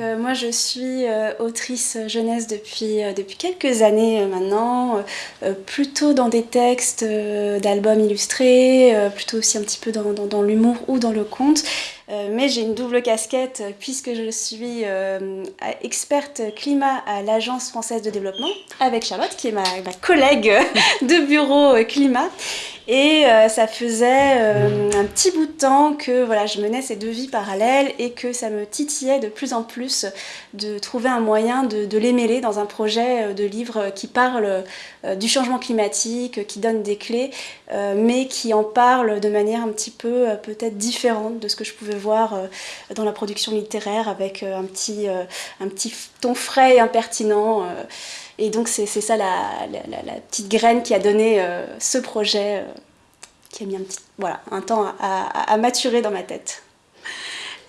euh, moi je suis euh, autrice jeunesse depuis, euh, quelques années maintenant, plutôt dans des textes d'albums illustrés, plutôt aussi un petit peu dans, l'humour ou dans le conte. Mais j'ai une double casquette puisque je suis experte climat à l'Agence française de développement avec Charlotte qui est ma, collègue de bureau climat. Et euh, ça faisait euh, un petit bout de temps que voilà, je menais ces deux vies parallèles et que ça me titillait de plus en plus de trouver un moyen de, les mêler dans un projet euh, de livre qui parle du changement climatique, qui donne des clés, mais qui en parle de manière un petit peu peut-être différente de ce que je pouvais voir dans la production littéraire avec un petit, un petit ton frais et impertinent. Et donc c'est ça la, petite graine qui a donné euh, ce projet, euh, qui a mis un, petit, voilà, un temps à maturer dans ma tête.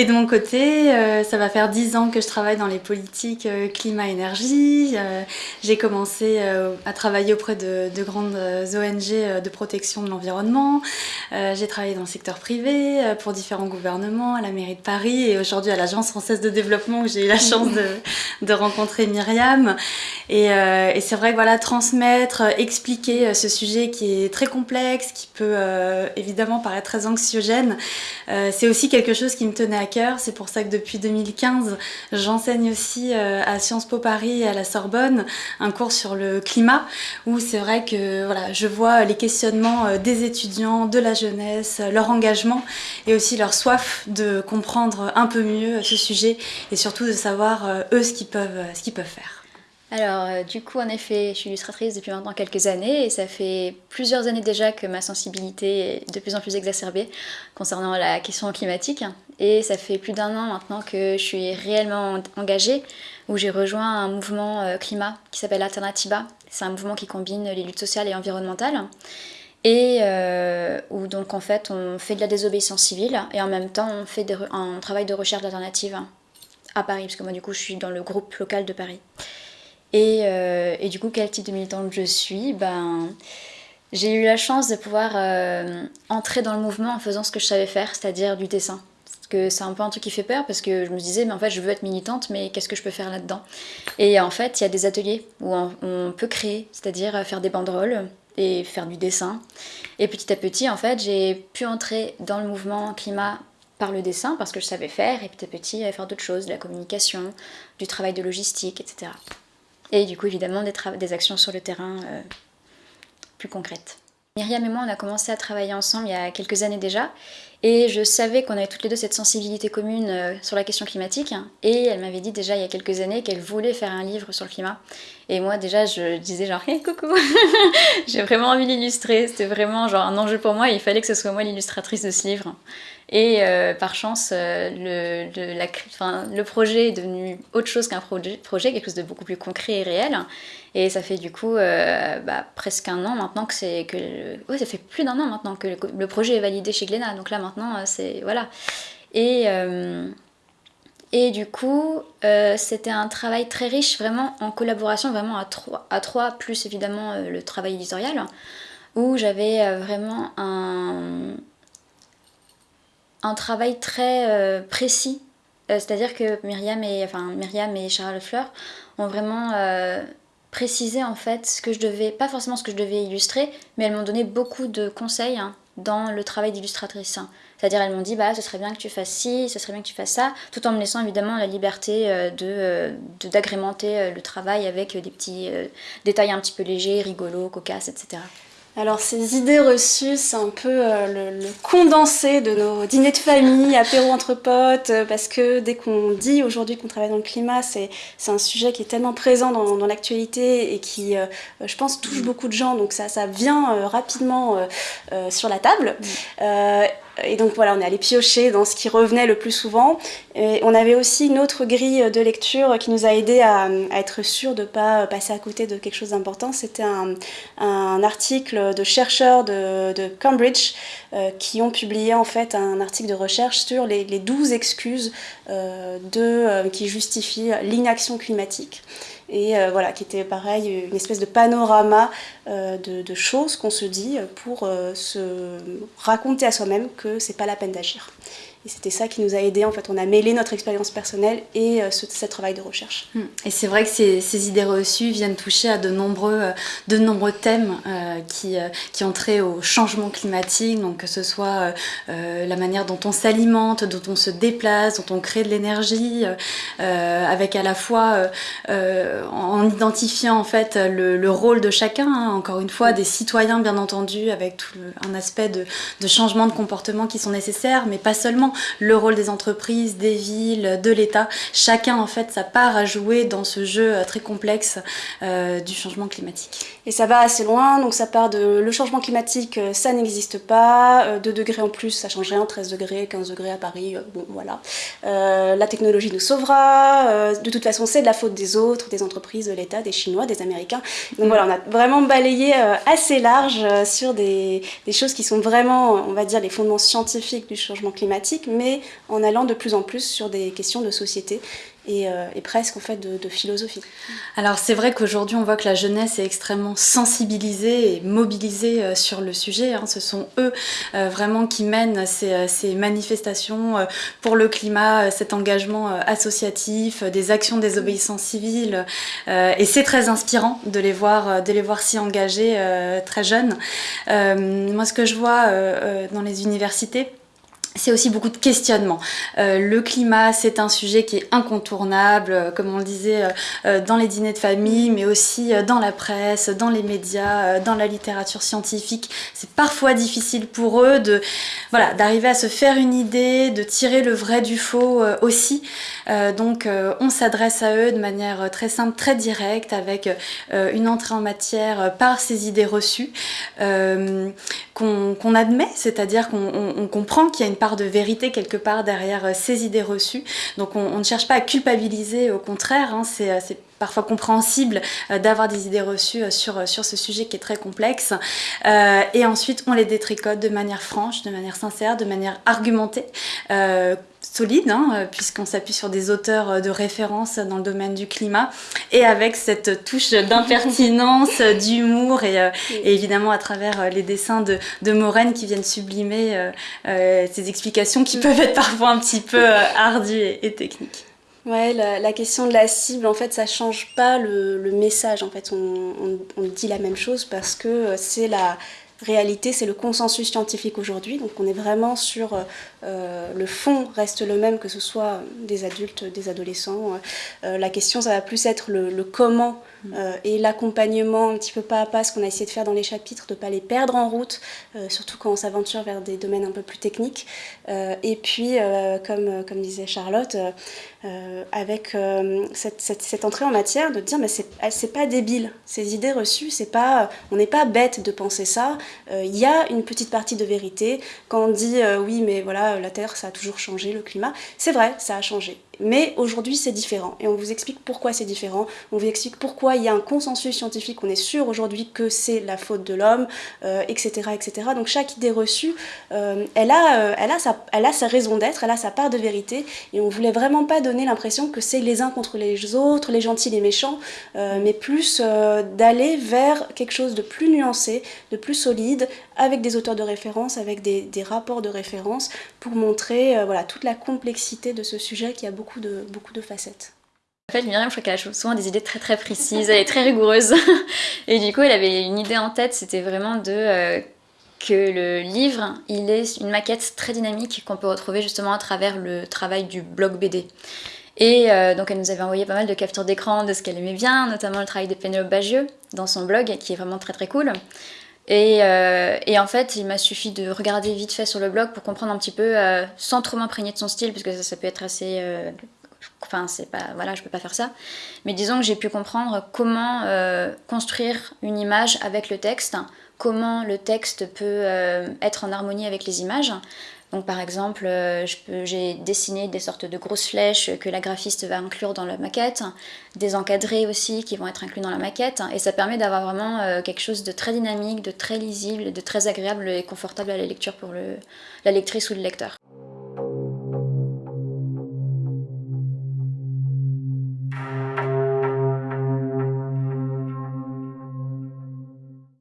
Et de mon côté, euh, ça va faire 10 ans que je travaille dans les politiques euh, climat-énergie. Euh, j'ai commencé à travailler auprès de, grandes ONG de protection de l'environnement. j'ai travaillé dans le secteur privé pour différents gouvernements, à la mairie de Paris et aujourd'hui à l'Agence française de développement où j'ai eu la chance de, rencontrer Myriam. Et, et c'est vrai que voilà, transmettre, expliquer ce sujet qui est très complexe, qui peut évidemment paraître très anxiogène, c'est aussi quelque chose qui me tenait à c'est pour ça que depuis 2015, j'enseigne aussi euh, à Sciences Po Paris et à la Sorbonne un cours sur le climat où c'est vrai que je vois les questionnements euh, des étudiants, de la jeunesse, leur engagement et aussi leur soif de comprendre un peu mieux ce sujet et surtout de savoir euh, eux ce qu'ils peuvent faire. Alors, euh, du coup, en effet, je suis illustratrice depuis maintenant quelques années et ça fait plusieurs années déjà que ma sensibilité est de plus en plus exacerbée concernant la question climatique. Et ça fait plus d'un an maintenant que je suis réellement engagée, où j'ai rejoint un mouvement euh, climat qui s'appelle Alternativa. C'est un mouvement qui combine les luttes sociales et environnementales. Et euh, où donc en fait on fait de la désobéissance civile et en même temps on fait un travail de recherche d'alternatives à Paris, parce que moi du coup je suis dans le groupe local de Paris. Euh, et, du coup, quel type de militante je suis? Ben, J'ai eu la chance de pouvoir euh, entrer dans le mouvement en faisant ce que je savais faire, c'est-à-dire du dessin. Parce que c'est un peu un truc qui fait peur, parce que je me disais, mais en fait, je veux être militante, mais qu'est-ce que je peux faire là-dedans? Et en fait, il y a des ateliers où on, peut créer, c'est-à-dire faire des banderoles et faire du dessin. Et petit à petit, en fait, j'ai pu entrer dans le mouvement climat par le dessin, parce que je savais faire, et petit à petit, faire d'autres choses, de la communication, du travail de logistique, etc. Et du coup, évidemment, des, actions sur le terrain euh, plus concrètes. Myriam et moi, on a commencé à travailler ensemble il y a quelques années déjà, et je savais qu'on avait toutes les deux cette sensibilité commune euh, sur la question climatique, et elle m'avait dit déjà il y a quelques années qu'elle voulait faire un livre sur le climat. Et moi déjà, je disais genre hey, coucou, j'ai vraiment envie d'illustrer, c'était vraiment genre un enjeu pour moi, il fallait que ce soit moi l'illustratrice de ce livre. Et euh, par chance, euh, le, le, projet est devenu autre chose qu'un projet, projet, quelque chose de beaucoup plus concret et réel. Et ça fait du coup bah, presque un an maintenant que c'est... que ouais, ça fait plus d'un an maintenant que le, projet est validé chez Glénat. Donc là maintenant, c'est... Voilà. Et... Et du coup, c'était un travail très riche, vraiment en collaboration, vraiment à trois, à trois plus évidemment le travail éditorial, où j'avais vraiment un, un travail très euh, précis. Euh, c'est-à-dire que Myriam et, enfin, Myriam et Charles Fleur ont vraiment euh, précisé en fait ce que je devais, pas forcément ce que je devais illustrer, mais elles m'ont donné beaucoup de conseils hein, dans le travail d'illustratrice. C'est-à-dire elles m'ont dit bah ce serait bien que tu fasses ci, ce serait bien que tu fasses ça, tout en me laissant évidemment la liberté de d'agrémenter le travail avec des petits détails un petit peu légers, rigolos, cocasses, etc. Alors ces idées reçues, c'est un peu euh, le, condensé de nos dîners de famille, apéro entre potes, euh, parce que dès qu'on dit aujourd'hui qu'on travaille dans le climat, c'est un sujet qui est tellement présent dans, l'actualité et qui, euh, je pense, touche beaucoup de gens, donc ça vient rapidement sur la table. Et donc voilà, on est allé piocher dans ce qui revenait le plus souvent. On avait aussi une autre grille de lecture qui nous a aidé à, être sûr de ne pas passer à côté de quelque chose d'important. C'était un, article de chercheurs de, Cambridge euh, qui ont publié en fait un article de recherche sur les, 12 excuses euh, euh, qui justifient l'inaction climatique et euh, voilà, qui était pareil, une espèce de panorama euh, de, choses qu'on se dit pour euh, se raconter à soi-même que c'est pas la peine d'agir. Et c'était ça qui nous a aidé. En fait, on a mêlé notre expérience personnelle et ce, travail de recherche. Hmm. Et c'est vrai que ces, idées reçues viennent toucher à de nombreux, de nombreux thèmes qui, qui ont trait au changement climatique, donc que ce soit la manière dont on s'alimente, dont on se déplace, dont on crée de l'énergie, avec à la fois en identifiant en fait le, rôle de chacun, hein, encore une fois, des citoyens bien entendu, avec tout un aspect de, changement de comportement qui sont nécessaires, mais pas seulement le rôle des entreprises, des villes, de l'État. Chacun en fait sa part à jouer dans ce jeu euh, très complexe euh, du changement climatique. Et ça va assez loin, donc ça part de le changement climatique, euh, ça n'existe pas, 2 degrés en plus, ça change rien, 13 degrés, 15 degrés à Paris, bon voilà. la technologie nous sauvera, de toute façon c'est de la faute des autres, des entreprises, de l'État, des Chinois, des Américains. Donc voilà, on a vraiment balayé assez large sur des, choses qui sont vraiment, on va dire, les fondements scientifiques du changement climatique, mais en allant de plus en plus sur des questions de société euh, et, presque en fait de, philosophie. Alors c'est vrai qu'aujourd'hui on voit que la jeunesse est extrêmement sensibilisée et mobilisée euh, sur le sujet. Hein. Ce sont eux euh, vraiment qui mènent ces, manifestations pour le climat, cet engagement associatif, des actions des désobéissance civile. et c'est très inspirant de les voir, de les voir s'y engager très jeunes. moi ce que je vois dans les universités, c'est aussi beaucoup de questionnements. Euh, le climat, c'est un sujet qui est incontournable, euh, comme on le disait, euh, dans les dîners de famille, mais aussi dans la presse, dans les médias, dans la littérature scientifique. C'est parfois difficile pour eux de, voilà, d'arriver à se faire une idée, de tirer le vrai du faux aussi. donc, on s'adresse à eux de manière très simple, très directe, avec une entrée en matière par ces idées reçues qu'on admet, c'est-à-dire qu'on comprend qu'il y a une part de vérité quelque part derrière euh, ces idées reçues. Donc on, ne cherche pas à culpabiliser, au contraire, hein, euh, c'est parfois compréhensible euh, d'avoir des idées reçues sur, sur ce sujet qui est très complexe. et ensuite, on les détricote de manière franche, de manière sincère, de manière argumentée solide, hein, euh, puisqu'on s'appuie sur des auteurs euh, de référence dans le domaine du climat, et avec cette touche d'impertinence, d'humour, et, évidemment à travers les dessins de, de qui viennent sublimer ces explications qui peuvent être parfois un petit peu ardues et, techniques. Ouais, la, question de la cible, en fait, ça change pas le, message. En fait, on, on, dit la même chose parce que c'est la, réalité, c'est le consensus scientifique aujourd'hui. Donc on est vraiment sur euh, euh, le fond reste le même que ce soit des adultes, des adolescents. Euh, la question, ça va plus être le, comment et l'accompagnement un petit peu pas à pas, ce qu'on a essayé de faire dans les chapitres, de ne pas les perdre en route, surtout quand on s'aventure vers des domaines un peu plus techniques. et puis, comme, disait Charlotte, avec cette, cette, entrée en matière, de dire mais c'est pas débile, ces idées reçues, c'est pas, on n'est pas bête de penser ça, euh, il y a une petite partie de vérité. Quand on dit euh, oui, mais voilà, la Terre, ça a toujours changé, le climat, c'est vrai, ça a changé. Mais aujourd'hui, c'est différent. Et on vous explique pourquoi c'est différent. On vous explique pourquoi il y a un consensus scientifique. On est sûr aujourd'hui que c'est la faute de l'homme, etc., euh, etc. Donc chaque idée reçue, elle, a, elle, a sa, elle a sa raison d'être, elle a sa part de vérité. Et on voulait vraiment pas donner l'impression que c'est les uns contre les autres, les gentils, les méchants, mais plus d'aller vers quelque chose de plus nuancé, de plus solide avec des auteurs de référence, avec des, rapports de référence, pour montrer euh, voilà, toute la complexité de ce sujet qui a beaucoup de, beaucoup de facettes. En fait, Myriam, je crois qu'elle a souvent des idées très très précises, elle est très rigoureuse. Et du coup, elle avait une idée en tête, c'était vraiment de... Euh, que le livre, il est une maquette très dynamique qu'on peut retrouver justement à travers le travail du blog BD. Et euh, donc elle nous avait envoyé pas mal de captures d'écran de ce qu'elle aimait bien, notamment le travail de Pénélope Bagieux dans son blog, qui est vraiment très très cool. Euh, et, en fait, il m'a suffi de regarder vite fait sur le blog pour comprendre un petit peu, euh, sans trop m'imprégner de son style, parce que ça, ça peut être assez... Euh, enfin, c'est pas... Voilà, je peux pas faire ça. Mais disons que j'ai pu comprendre comment construire une image avec le texte, comment le texte peut être en harmonie avec les images. Donc par exemple, euh, j'ai dessiné des sortes de grosses flèches que la graphiste va inclure dans la maquette, des encadrés aussi qui vont être inclus dans la maquette, et ça permet d'avoir vraiment euh, quelque chose de très dynamique, de très lisible, de très agréable et confortable à la lecture pour la lectrice ou le lecteur.